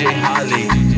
DJ Holly.